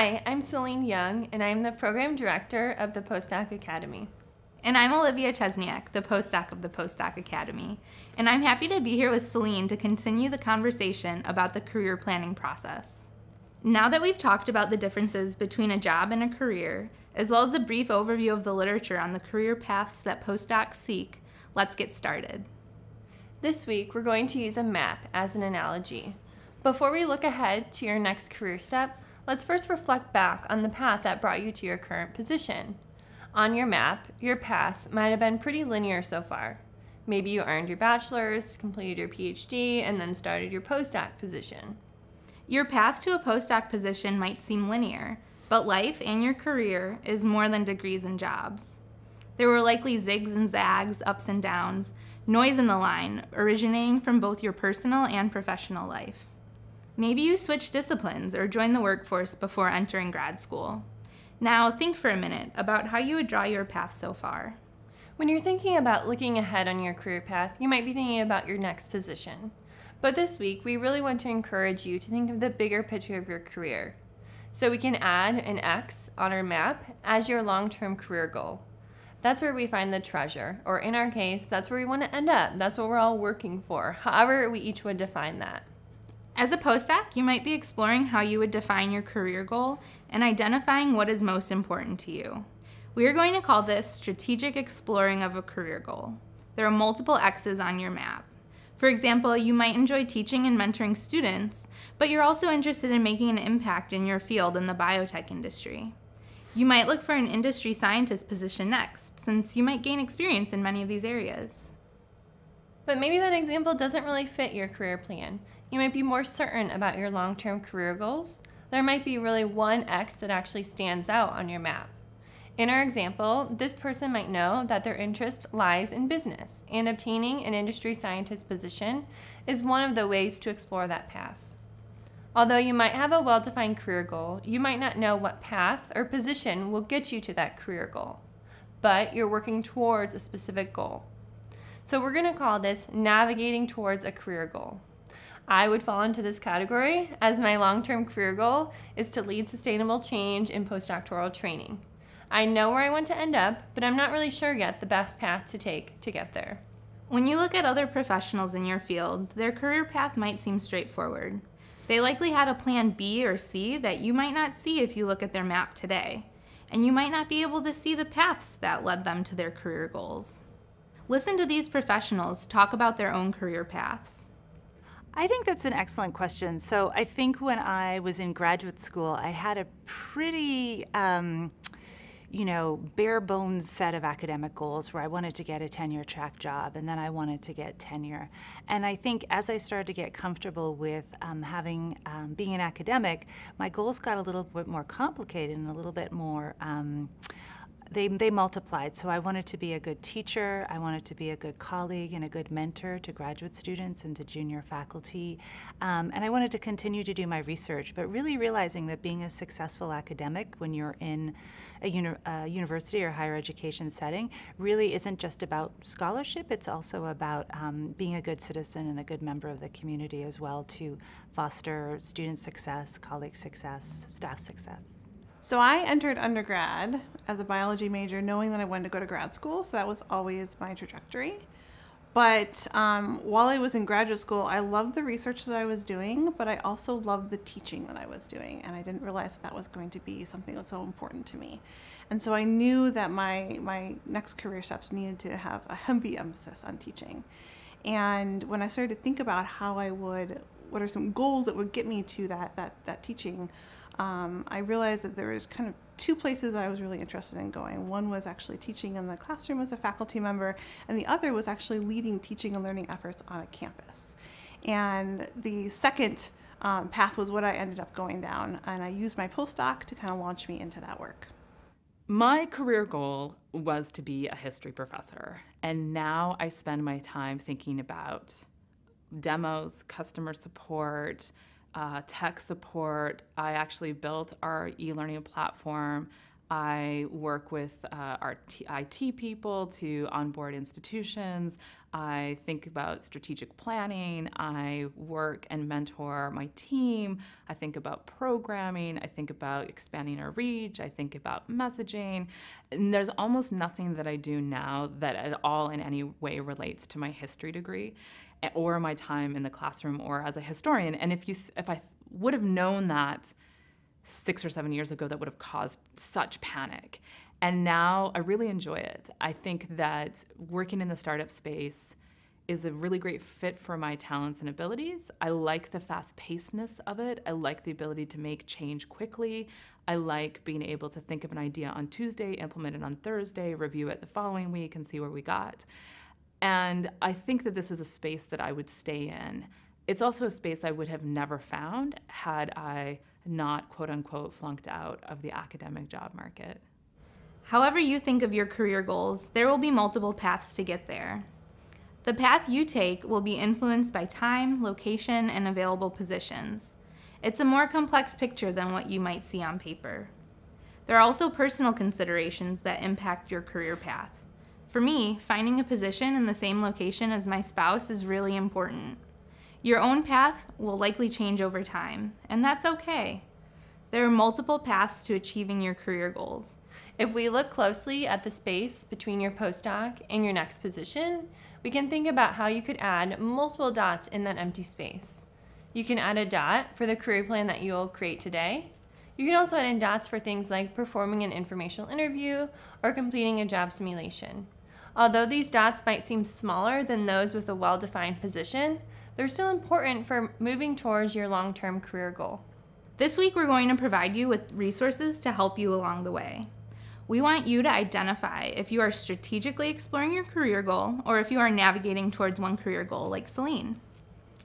Hi, I'm Celine Young, and I'm the Program Director of the Postdoc Academy. And I'm Olivia Chesniak, the postdoc of the Postdoc Academy. And I'm happy to be here with Celine to continue the conversation about the career planning process. Now that we've talked about the differences between a job and a career, as well as a brief overview of the literature on the career paths that postdocs seek, let's get started. This week, we're going to use a map as an analogy. Before we look ahead to your next career step, let's first reflect back on the path that brought you to your current position. On your map, your path might have been pretty linear so far. Maybe you earned your bachelor's, completed your PhD, and then started your postdoc position. Your path to a postdoc position might seem linear, but life and your career is more than degrees and jobs. There were likely zigs and zags, ups and downs, noise in the line, originating from both your personal and professional life. Maybe you switched disciplines or joined the workforce before entering grad school. Now, think for a minute about how you would draw your path so far. When you're thinking about looking ahead on your career path, you might be thinking about your next position. But this week, we really want to encourage you to think of the bigger picture of your career. So we can add an X on our map as your long-term career goal. That's where we find the treasure, or in our case, that's where we want to end up. That's what we're all working for, however we each would define that. As a postdoc, you might be exploring how you would define your career goal and identifying what is most important to you. We are going to call this strategic exploring of a career goal. There are multiple X's on your map. For example, you might enjoy teaching and mentoring students, but you're also interested in making an impact in your field in the biotech industry. You might look for an industry scientist position next, since you might gain experience in many of these areas. But maybe that example doesn't really fit your career plan. You might be more certain about your long-term career goals. There might be really one X that actually stands out on your map. In our example, this person might know that their interest lies in business, and obtaining an industry scientist position is one of the ways to explore that path. Although you might have a well-defined career goal, you might not know what path or position will get you to that career goal, but you're working towards a specific goal. So we're going to call this navigating towards a career goal. I would fall into this category as my long-term career goal is to lead sustainable change in postdoctoral training. I know where I want to end up, but I'm not really sure yet the best path to take to get there. When you look at other professionals in your field, their career path might seem straightforward. They likely had a plan B or C that you might not see if you look at their map today, and you might not be able to see the paths that led them to their career goals. Listen to these professionals talk about their own career paths. I think that's an excellent question. So I think when I was in graduate school, I had a pretty um, you know, bare bones set of academic goals where I wanted to get a tenure track job and then I wanted to get tenure. And I think as I started to get comfortable with um, having, um, being an academic, my goals got a little bit more complicated and a little bit more, um, they, they multiplied. So I wanted to be a good teacher, I wanted to be a good colleague and a good mentor to graduate students and to junior faculty. Um, and I wanted to continue to do my research, but really realizing that being a successful academic when you're in a, uni a university or higher education setting really isn't just about scholarship, it's also about um, being a good citizen and a good member of the community as well to foster student success, colleague success, staff success. So I entered undergrad as a biology major knowing that I wanted to go to grad school, so that was always my trajectory. But um, while I was in graduate school, I loved the research that I was doing, but I also loved the teaching that I was doing, and I didn't realize that that was going to be something that was so important to me. And so I knew that my, my next career steps needed to have a heavy emphasis on teaching. And when I started to think about how I would, what are some goals that would get me to that, that, that teaching, um, I realized that there was kind of two places that I was really interested in going. One was actually teaching in the classroom as a faculty member, and the other was actually leading teaching and learning efforts on a campus. And the second um, path was what I ended up going down, and I used my postdoc to kind of launch me into that work. My career goal was to be a history professor, and now I spend my time thinking about demos, customer support, uh, tech support. I actually built our e-learning platform. I work with uh, our T- IT people to onboard institutions. I think about strategic planning. I work and mentor my team. I think about programming. I think about expanding our reach. I think about messaging. And there's almost nothing that I do now that at all in any way relates to my history degree or my time in the classroom or as a historian. And if you if I would have known that six or seven years ago that would have caused such panic. And now I really enjoy it. I think that working in the startup space is a really great fit for my talents and abilities. I like the fast pacedness of it. I like the ability to make change quickly. I like being able to think of an idea on Tuesday, implement it on Thursday, review it the following week, and see where we got. And I think that this is a space that I would stay in. It's also a space I would have never found had I not quote unquote flunked out of the academic job market. However, you think of your career goals, there will be multiple paths to get there. The path you take will be influenced by time, location, and available positions. It's a more complex picture than what you might see on paper. There are also personal considerations that impact your career path. For me, finding a position in the same location as my spouse is really important. Your own path will likely change over time, and that's okay. There are multiple paths to achieving your career goals. If we look closely at the space between your postdoc and your next position, we can think about how you could add multiple dots in that empty space. You can add a dot for the career plan that you'll create today. You can also add in dots for things like performing an informational interview or completing a job simulation. Although these dots might seem smaller than those with a well-defined position, they're still important for moving towards your long-term career goal. This week, we're going to provide you with resources to help you along the way. We want you to identify if you are strategically exploring your career goal or if you are navigating towards one career goal like Celine.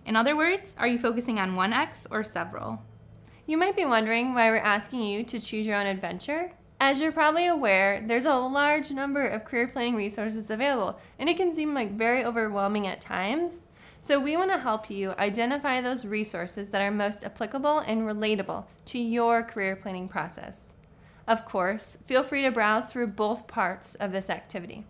In other words, are you focusing on one X or several? You might be wondering why we're asking you to choose your own adventure. As you're probably aware, there's a large number of career planning resources available, and it can seem like very overwhelming at times. So we want to help you identify those resources that are most applicable and relatable to your career planning process. Of course, feel free to browse through both parts of this activity.